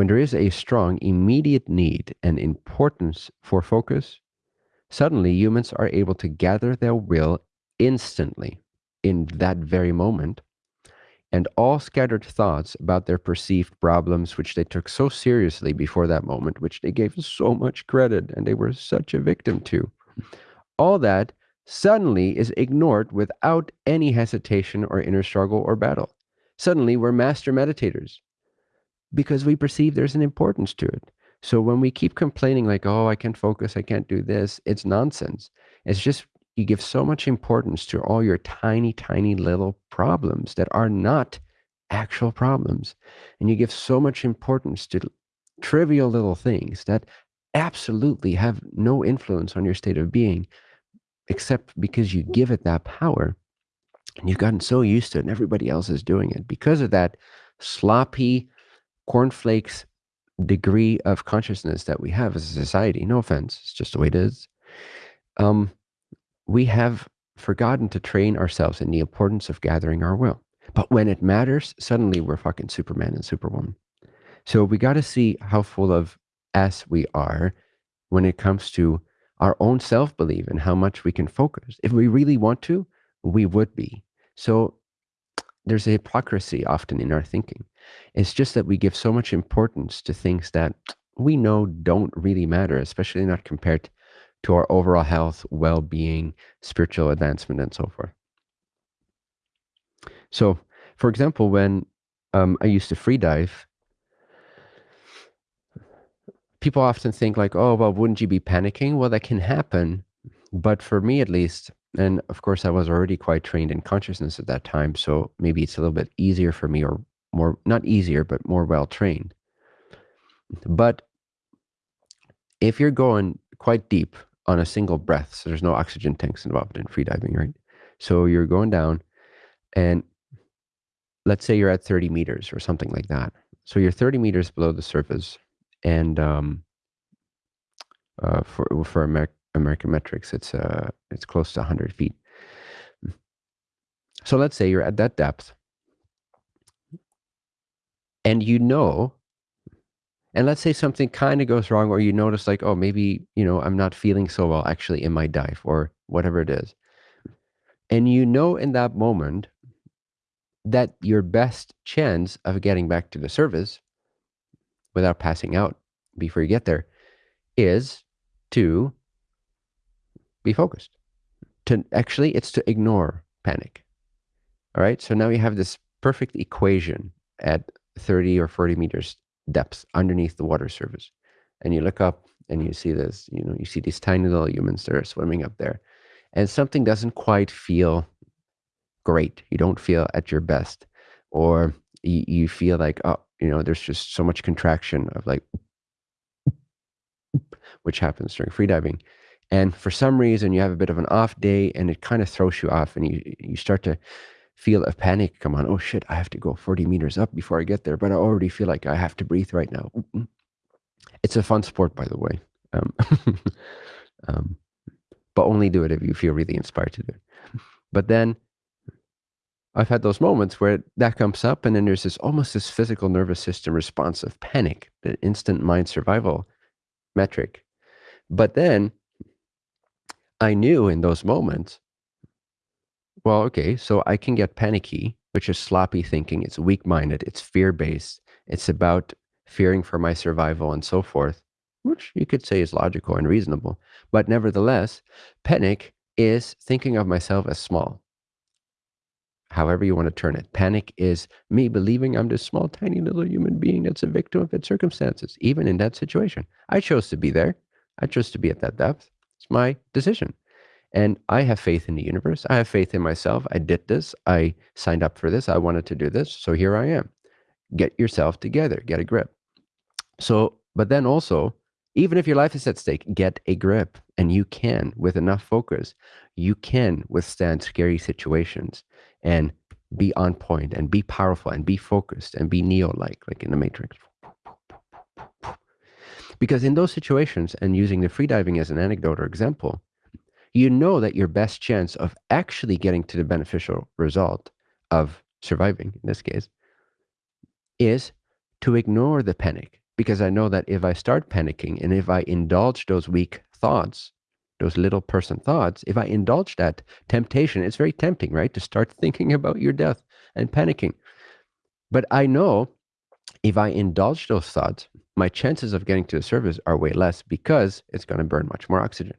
when there is a strong immediate need and importance for focus, suddenly humans are able to gather their will instantly in that very moment and all scattered thoughts about their perceived problems, which they took so seriously before that moment, which they gave so much credit and they were such a victim to, all that suddenly is ignored without any hesitation or inner struggle or battle. Suddenly, we're master meditators because we perceive there's an importance to it. So when we keep complaining, like, oh, I can't focus, I can't do this, it's nonsense. It's just you give so much importance to all your tiny, tiny little problems that are not actual problems. And you give so much importance to trivial little things that absolutely have no influence on your state of being, except because you give it that power. And you've gotten so used to it, and everybody else is doing it. Because of that sloppy cornflakes degree of consciousness that we have as a society, no offense, it's just the way it is. Um, we have forgotten to train ourselves in the importance of gathering our will. But when it matters, suddenly we're fucking Superman and Superwoman. So we got to see how full of S we are when it comes to our own self belief and how much we can focus. If we really want to, we would be. So there's a hypocrisy often in our thinking. It's just that we give so much importance to things that we know don't really matter, especially not compared to our overall health, well being, spiritual advancement, and so forth. So, for example, when um, I used to free dive, people often think, like, oh, well, wouldn't you be panicking? Well, that can happen. But for me, at least, and of course, I was already quite trained in consciousness at that time. So maybe it's a little bit easier for me, or more, not easier, but more well trained. But if you're going quite deep on a single breath. So there's no oxygen tanks involved in freediving, right? So you're going down and let's say you're at 30 meters or something like that. So you're 30 meters below the surface and um, uh, for for Amer- American metrics, it's uh, it's close to 100 feet. So let's say you're at that depth, and you know and let's say something kind of goes wrong, or you notice, like, oh, maybe, you know, I'm not feeling so well actually in my dive or whatever it is. And you know in that moment that your best chance of getting back to the surface without passing out before you get there is to be focused. To actually, it's to ignore panic. All right. So now you have this perfect equation at 30 or 40 meters depth underneath the water surface. And you look up and you see this, you know, you see these tiny little humans that are swimming up there. And something doesn't quite feel great. You don't feel at your best. Or you, you feel like, oh, you know, there's just so much contraction of like, which happens during freediving. And for some reason, you have a bit of an off day and it kind of throws you off and you, you start to feel a panic come on. Oh shit, I have to go 40 meters up before I get there, but I already feel like I have to breathe right now. It's a fun sport, by the way. Um, um, but only do it if you feel really inspired to do it. But then I've had those moments where that comes up, and then there's this almost this physical nervous system response of panic, the instant mind survival metric. But then I knew in those moments well, okay, so I can get panicky, which is sloppy thinking. It's weak minded. It's fear based. It's about fearing for my survival and so forth, which you could say is logical and reasonable. But nevertheless, panic is thinking of myself as small. However, you want to turn it. Panic is me believing I'm this small, tiny little human being that's a victim of its circumstances, even in that situation. I chose to be there. I chose to be at that depth. It's my decision. And I have faith in the universe. I have faith in myself. I did this. I signed up for this. I wanted to do this. So here I am. Get yourself together, get a grip. So, but then also, even if your life is at stake, get a grip. And you can, with enough focus, you can withstand scary situations and be on point and be powerful and be focused and be Neo like, like in the Matrix. Because in those situations, and using the freediving as an anecdote or example, you know that your best chance of actually getting to the beneficial result of surviving, in this case, is to ignore the panic because I know that if I start panicking and if I indulge those weak thoughts, those little person thoughts, if I indulge that temptation, it's very tempting, right? To start thinking about your death and panicking. But I know if I indulge those thoughts, my chances of getting to the surface are way less because it's going to burn much more oxygen.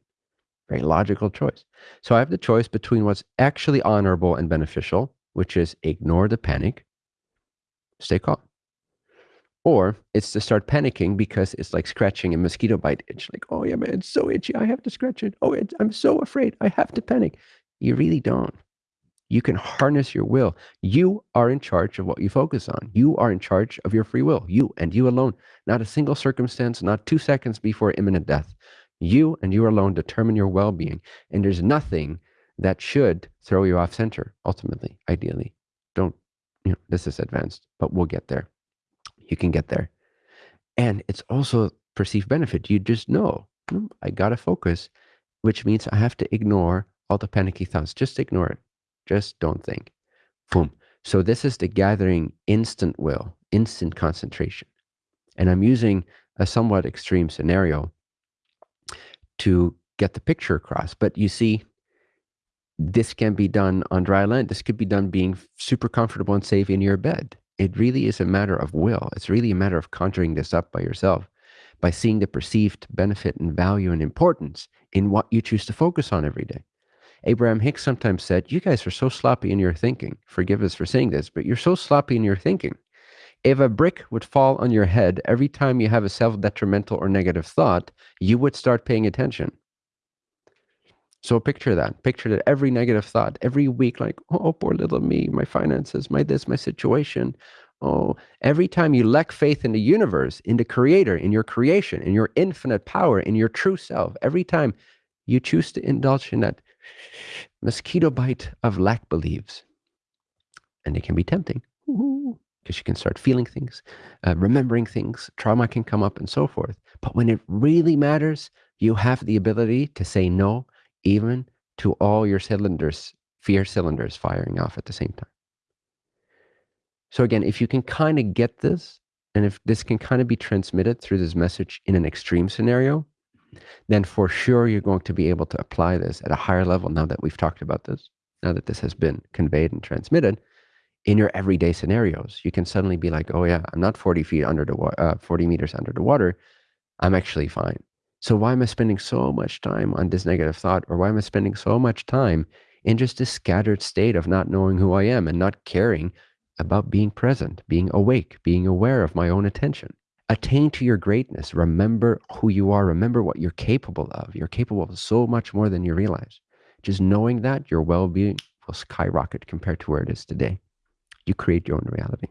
Very logical choice. So I have the choice between what's actually honorable and beneficial, which is ignore the panic, stay calm. Or it's to start panicking because it's like scratching a mosquito bite itch. Like, oh yeah, man, it's so itchy. I have to scratch it. Oh, I'm so afraid. I have to panic. You really don't. You can harness your will. You are in charge of what you focus on. You are in charge of your free will. You and you alone. Not a single circumstance, not two seconds before imminent death. You and you alone determine your well being. And there's nothing that should throw you off center, ultimately, ideally. Don't, you know, this is advanced, but we'll get there you can get there. And it's also perceived benefit. You just know, hmm, I got to focus, which means I have to ignore all the panicky thoughts. Just ignore it. Just don't think. Boom. So this is the gathering instant will, instant concentration. And I'm using a somewhat extreme scenario to get the picture across. But you see, this can be done on dry land. This could be done being super comfortable and safe in your bed it really is a matter of will. It's really a matter of conjuring this up by yourself, by seeing the perceived benefit and value and importance in what you choose to focus on every day. Abraham Hicks sometimes said, You guys are so sloppy in your thinking. Forgive us for saying this, but you're so sloppy in your thinking. If a brick would fall on your head every time you have a self detrimental or negative thought, you would start paying attention. So picture that. Picture that every negative thought, every week, like, oh, poor little me, my finances, my this, my situation. Oh, every time you lack faith in the universe, in the creator, in your creation, in your infinite power, in your true self, every time you choose to indulge in that mosquito bite of lack believes. and it can be tempting because you can start feeling things, uh, remembering things, trauma can come up, and so forth. But when it really matters, you have the ability to say no even to all your cylinders, fear cylinders firing off at the same time. So again, if you can kind of get this, and if this can kind of be transmitted through this message in an extreme scenario, then for sure you're going to be able to apply this at a higher level now that we've talked about this, now that this has been conveyed and transmitted in your everyday scenarios. You can suddenly be like, oh yeah, I'm not 40 feet under the water, uh, 40 meters under the water. I'm actually fine. So why am I spending so much time on this negative thought? Or why am I spending so much time in just this scattered state of not knowing who I am and not caring about being present, being awake, being aware of my own attention? Attain to your greatness. Remember who you are. Remember what you're capable of. You're capable of so much more than you realize. Just knowing that your well being will skyrocket compared to where it is today. You create your own reality.